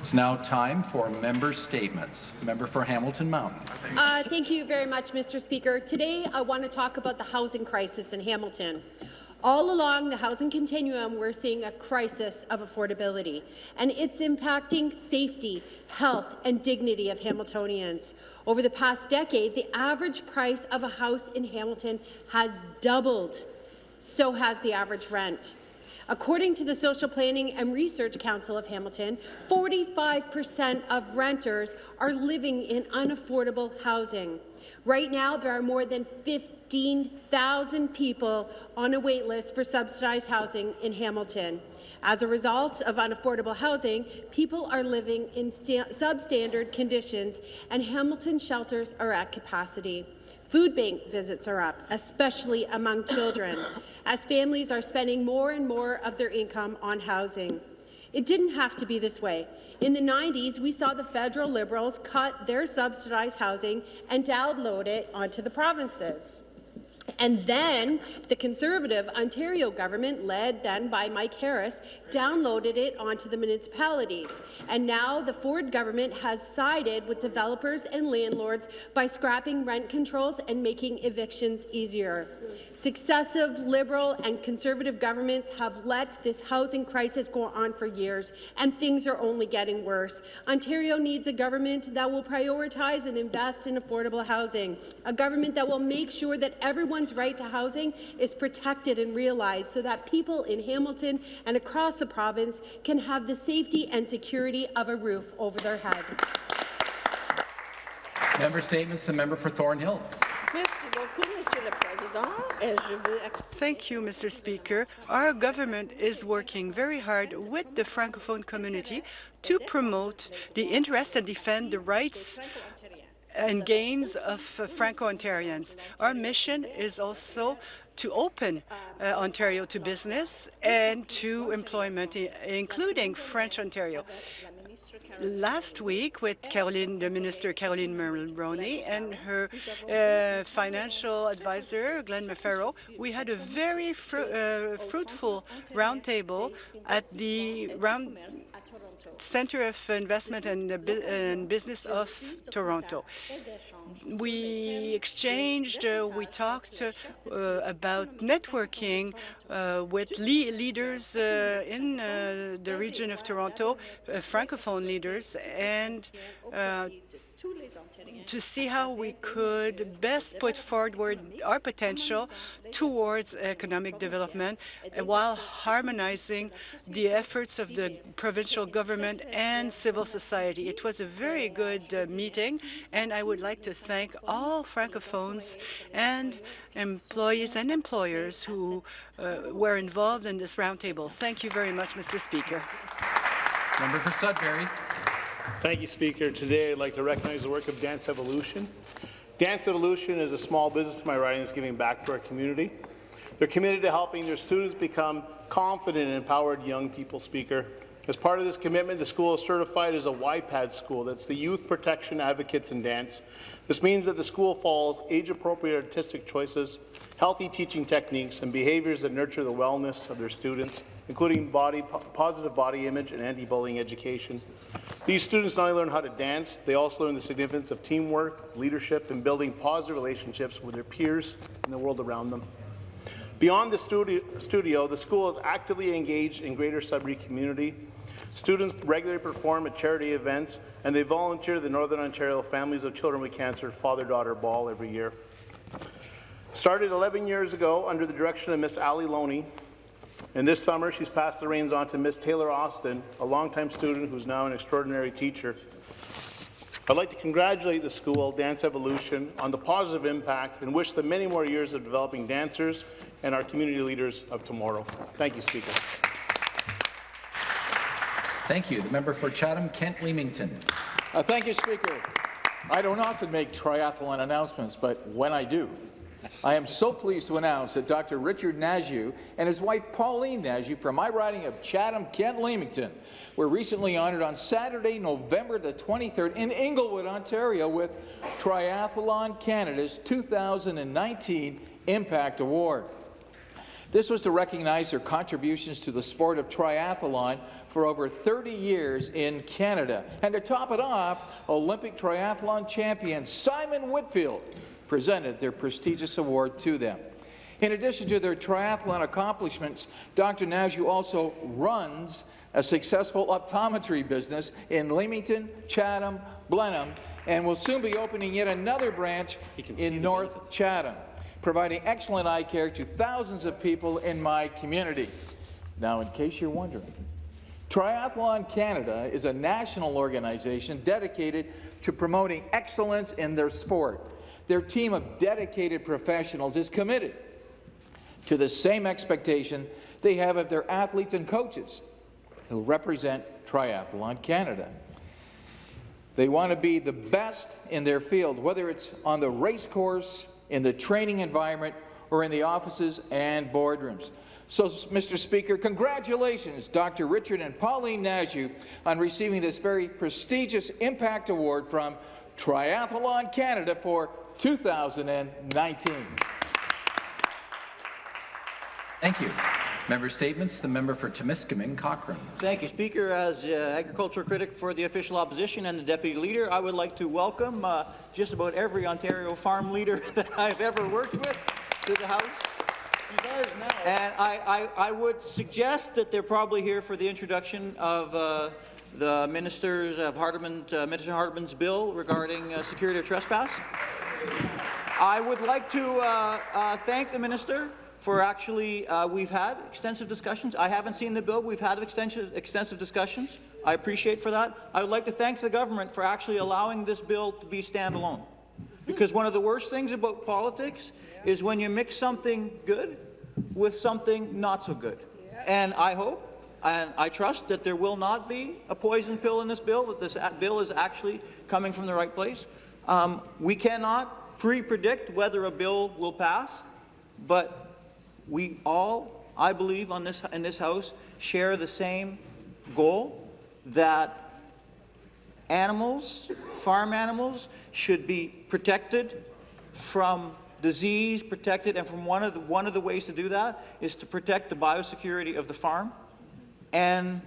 It's now time for member statements. Member for Hamilton Mountain. Uh, thank you very much, Mr. Speaker. Today, I want to talk about the housing crisis in Hamilton. All along the housing continuum, we're seeing a crisis of affordability, and it's impacting safety, health, and dignity of Hamiltonians. Over the past decade, the average price of a house in Hamilton has doubled. So has the average rent. According to the Social Planning and Research Council of Hamilton, 45% of renters are living in unaffordable housing. Right now, there are more than 15,000 people on a wait list for subsidized housing in Hamilton. As a result of unaffordable housing, people are living in substandard conditions, and Hamilton shelters are at capacity. Food bank visits are up, especially among children, as families are spending more and more of their income on housing. It didn't have to be this way. In the 90s, we saw the federal Liberals cut their subsidized housing and download it onto the provinces. And then the Conservative Ontario government, led then by Mike Harris, downloaded it onto the municipalities. And now the Ford government has sided with developers and landlords by scrapping rent controls and making evictions easier. Successive Liberal and Conservative governments have let this housing crisis go on for years, and things are only getting worse. Ontario needs a government that will prioritize and invest in affordable housing, a government that will make sure that everyone's right to housing is protected and realized so that people in Hamilton and across the province can have the safety and security of a roof over their head. Member statements. The member for Thornhill. Thank you, Mr. Speaker. Our government is working very hard with the Francophone community to promote the interests and defend the rights and gains of Franco-Ontarians. Our mission is also to open uh, Ontario to business and to employment, including French Ontario. Last week, with Caroline, the Minister Caroline Mulroney and her uh, financial advisor Glenn McFarrow, we had a very fru uh, fruitful roundtable at the round Centre of Investment and, and, Business of Toronto. We exchanged, uh, we talked uh, about networking uh, with le leaders uh, in uh, the region of Toronto, uh, Francophone leaders, and to see how we could best put forward our potential towards economic development while harmonizing the efforts of the provincial government and civil society. It was a very good uh, meeting, and I would like to thank all Francophones and employees and employers who uh, were involved in this roundtable. Thank you very much, Mr. Speaker. Member for Sudbury. Thank you, Speaker. Today, I'd like to recognize the work of Dance Evolution. Dance Evolution is a small business my riding is giving back to our community. They're committed to helping their students become confident and empowered young people, Speaker. As part of this commitment, the school is certified as a YPAD school. That's the Youth Protection Advocates in Dance. This means that the school follows age-appropriate artistic choices, healthy teaching techniques, and behaviours that nurture the wellness of their students, including body, positive body image and anti-bullying education. These students not only learn how to dance, they also learn the significance of teamwork, leadership, and building positive relationships with their peers and the world around them. Beyond the studio, studio, the school is actively engaged in Greater Sudbury community. Students regularly perform at charity events, and they volunteer the Northern Ontario Families of Children with Cancer Father-Daughter Ball every year. Started 11 years ago under the direction of Miss Ali Loney, and this summer, she's passed the reins on to Miss Taylor Austin, a longtime student who's now an extraordinary teacher. I'd like to congratulate the school, Dance Evolution, on the positive impact and wish them many more years of developing dancers and our community leaders of tomorrow. Thank you, Speaker. Thank you. The member for Chatham-Kent Leamington. Uh, thank you, Speaker. I don't often make triathlon announcements, but when I do, I am so pleased to announce that Dr. Richard Nadeau and his wife Pauline Nadeau from my riding of Chatham-Kent Leamington were recently honoured on Saturday, November the 23rd in Inglewood, Ontario with Triathlon Canada's 2019 Impact Award. This was to recognize their contributions to the sport of triathlon for over 30 years in Canada. And to top it off, Olympic triathlon champion Simon Whitfield presented their prestigious award to them. In addition to their triathlon accomplishments, Dr. Najou also runs a successful optometry business in Leamington, Chatham, Blenheim, and will soon be opening yet another branch in North Chatham providing excellent eye care to thousands of people in my community. Now, in case you're wondering, Triathlon Canada is a national organization dedicated to promoting excellence in their sport. Their team of dedicated professionals is committed to the same expectation they have of their athletes and coaches who represent Triathlon Canada. They want to be the best in their field, whether it's on the race course, in the training environment or in the offices and boardrooms. So, Mr. Speaker, congratulations, Dr. Richard and Pauline Najou, on receiving this very prestigious Impact Award from Triathlon Canada for 2019. Thank you. Member statements. The member for Timiskaming, Cochrane. Thank you, Speaker. As uh, agriculture critic for the official opposition and the deputy leader, I would like to welcome uh, just about every Ontario farm leader that I've ever worked with to the House. And I, I, I, would suggest that they're probably here for the introduction of uh, the ministers of Hardeman, uh, Minister Hardeman's bill regarding uh, security of trespass. I would like to uh, thank the minister for actually, uh, we've had extensive discussions. I haven't seen the bill. We've had extensive, extensive discussions. I appreciate for that. I would like to thank the government for actually allowing this bill to be standalone. Because one of the worst things about politics is when you mix something good with something not so good. And I hope and I trust that there will not be a poison pill in this bill, that this bill is actually coming from the right place. Um, we cannot pre-predict whether a bill will pass, but we all, I believe, on this, in this House share the same goal that animals, farm animals, should be protected from disease, protected, and from one of the, one of the ways to do that is to protect the biosecurity of the farm and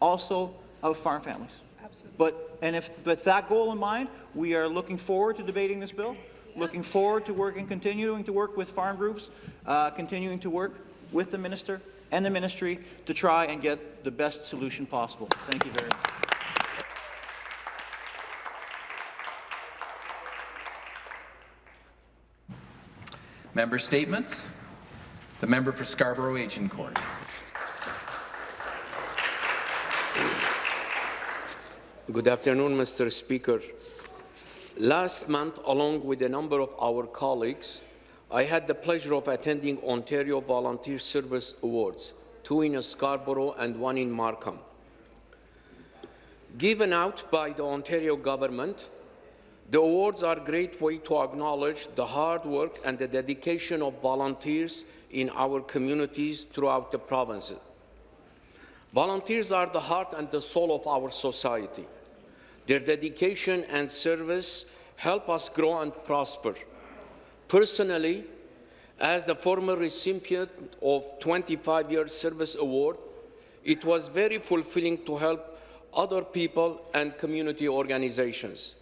also of farm families. Absolutely. But, and if, with that goal in mind, we are looking forward to debating this bill. Looking forward to working, continuing to work with farm groups, uh, continuing to work with the minister and the ministry to try and get the best solution possible. Thank you very much. Member statements. The member for Scarborough Agincourt. Good afternoon, Mr. Speaker. Last month, along with a number of our colleagues, I had the pleasure of attending Ontario Volunteer Service Awards, two in Scarborough and one in Markham. Given out by the Ontario government, the awards are a great way to acknowledge the hard work and the dedication of volunteers in our communities throughout the provinces. Volunteers are the heart and the soul of our society. Their dedication and service help us grow and prosper. Personally, as the former recipient of 25-year service award, it was very fulfilling to help other people and community organizations.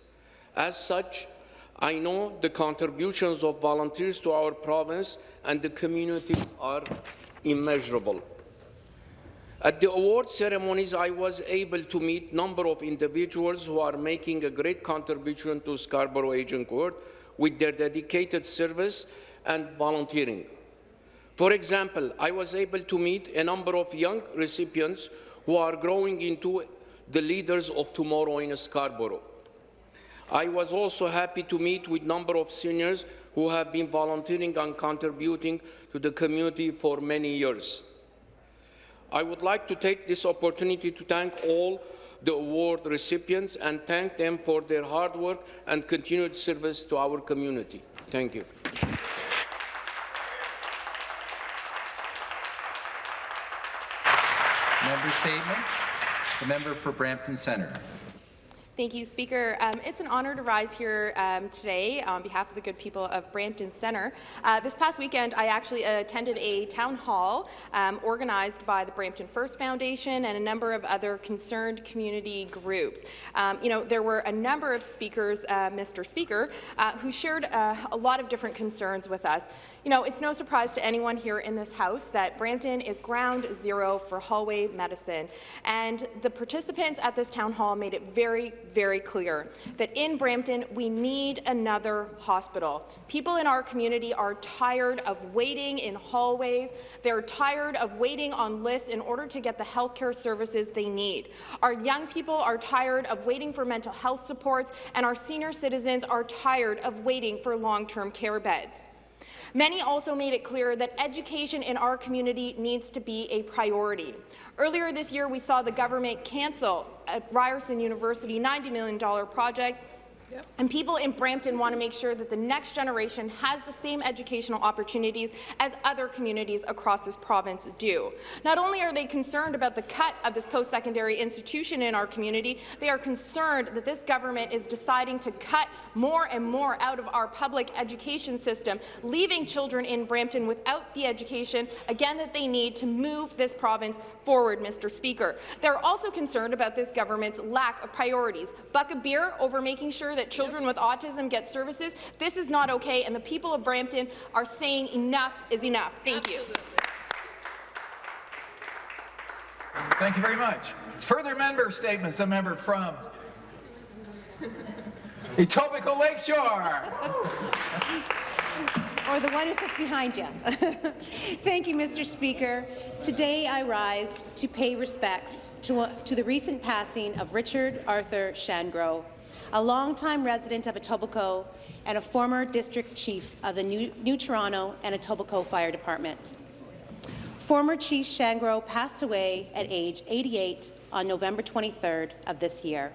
As such, I know the contributions of volunteers to our province and the community are immeasurable. At the award ceremonies, I was able to meet a number of individuals who are making a great contribution to Scarborough Agincourt with their dedicated service and volunteering. For example, I was able to meet a number of young recipients who are growing into the leaders of tomorrow in Scarborough. I was also happy to meet with a number of seniors who have been volunteering and contributing to the community for many years. I would like to take this opportunity to thank all the award recipients and thank them for their hard work and continued service to our community. Thank you. Member statements. The member for Brampton Centre. Thank you, Speaker. Um, it's an honour to rise here um, today on behalf of the good people of Brampton Centre. Uh, this past weekend, I actually attended a town hall um, organized by the Brampton First Foundation and a number of other concerned community groups. Um, you know, there were a number of speakers, uh, Mr. Speaker, uh, who shared uh, a lot of different concerns with us. You know, it's no surprise to anyone here in this House that Brampton is ground zero for hallway medicine. And the participants at this town hall made it very, very clear that in Brampton, we need another hospital. People in our community are tired of waiting in hallways. They're tired of waiting on lists in order to get the health care services they need. Our young people are tired of waiting for mental health supports, and our senior citizens are tired of waiting for long-term care beds. Many also made it clear that education in our community needs to be a priority. Earlier this year, we saw the government cancel at Ryerson University $90 million project And people in Brampton want to make sure that the next generation has the same educational opportunities as other communities across this province do. Not only are they concerned about the cut of this post-secondary institution in our community, they are concerned that this government is deciding to cut more and more out of our public education system, leaving children in Brampton without the education, again, that they need to move this province forward, Mr. Speaker. They're also concerned about this government's lack of priorities. Buck of beer over making sure that children with autism get services. This is not okay, and the people of Brampton are saying enough is enough. Thank you. Thank you very much. Further member statements. a member from Etobicoke Lakeshore. or the one who sits behind you. Thank you, Mr. Speaker. Today I rise to pay respects to, uh, to the recent passing of Richard Arthur Shangro, a longtime resident of Etobicoke and a former district chief of the New, New Toronto and Etobicoke Fire Department. Former Chief Shangro passed away at age 88 on November 23rd of this year.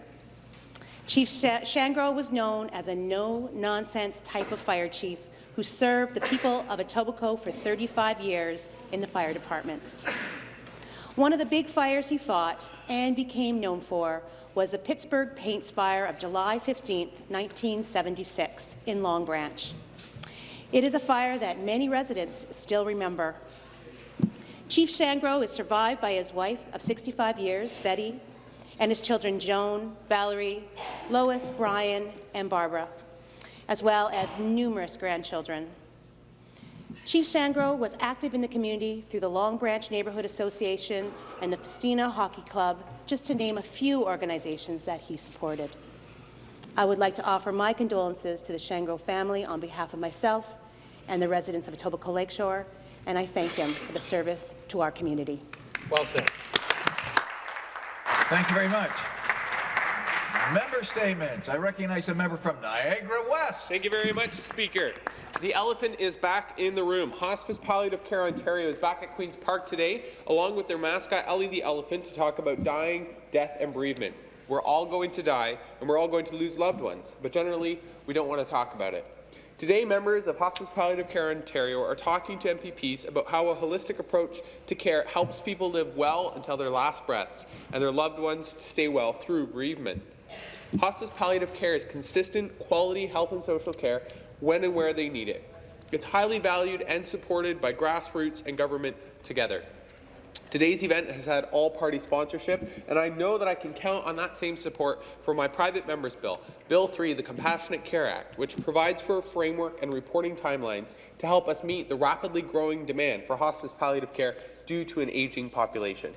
Chief Shangro was known as a no-nonsense type of fire chief who served the people of Etobicoke for 35 years in the fire department. One of the big fires he fought and became known for was the Pittsburgh Paints Fire of July 15, 1976, in Long Branch. It is a fire that many residents still remember. Chief Shangro is survived by his wife of 65 years, Betty, and his children Joan, Valerie, Lois, Brian, and Barbara, as well as numerous grandchildren. Chief Shangro was active in the community through the Long Branch Neighbourhood Association and the Festina Hockey Club, just to name a few organizations that he supported. I would like to offer my condolences to the Shangro family on behalf of myself and the residents of Etobicoke Lakeshore, and I thank him for the service to our community. Well said. Thank you very much. Member statements. I recognize a member from Niagara West. Thank you very much, Speaker. The elephant is back in the room. Hospice Palliative Care Ontario is back at Queen's Park today, along with their mascot, Ellie the Elephant, to talk about dying, death, and bereavement. We're all going to die, and we're all going to lose loved ones, but generally, we don't want to talk about it. Today, members of Hospice Palliative Care Ontario are talking to MPPs about how a holistic approach to care helps people live well until their last breaths and their loved ones to stay well through bereavement. Hospice Palliative Care is consistent, quality health and social care when and where they need it. It's highly valued and supported by grassroots and government together. Today's event has had all-party sponsorship, and I know that I can count on that same support for my private member's bill, Bill 3, the Compassionate Care Act, which provides for a framework and reporting timelines to help us meet the rapidly growing demand for hospice palliative care due to an aging population.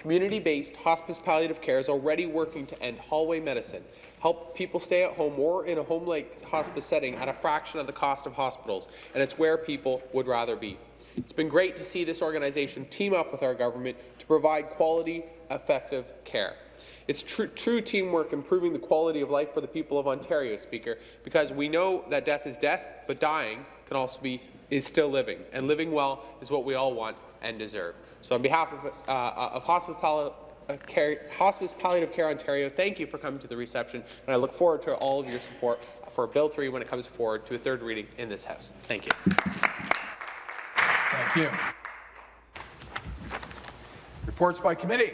Community-based hospice palliative care is already working to end hallway medicine, help people stay at home or in a home-like hospice setting at a fraction of the cost of hospitals, and it's where people would rather be. It's been great to see this organization team up with our government to provide quality, effective care. It's tr true teamwork improving the quality of life for the people of Ontario, Speaker, because we know that death is death, but dying can also be is still living, and living well is what we all want and deserve. So on behalf of, uh, of uh, care, Hospice Palliative Care Ontario, thank you for coming to the reception, and I look forward to all of your support for Bill 3 when it comes forward to a third reading in this House. Thank you. Thank you. Reports by committee.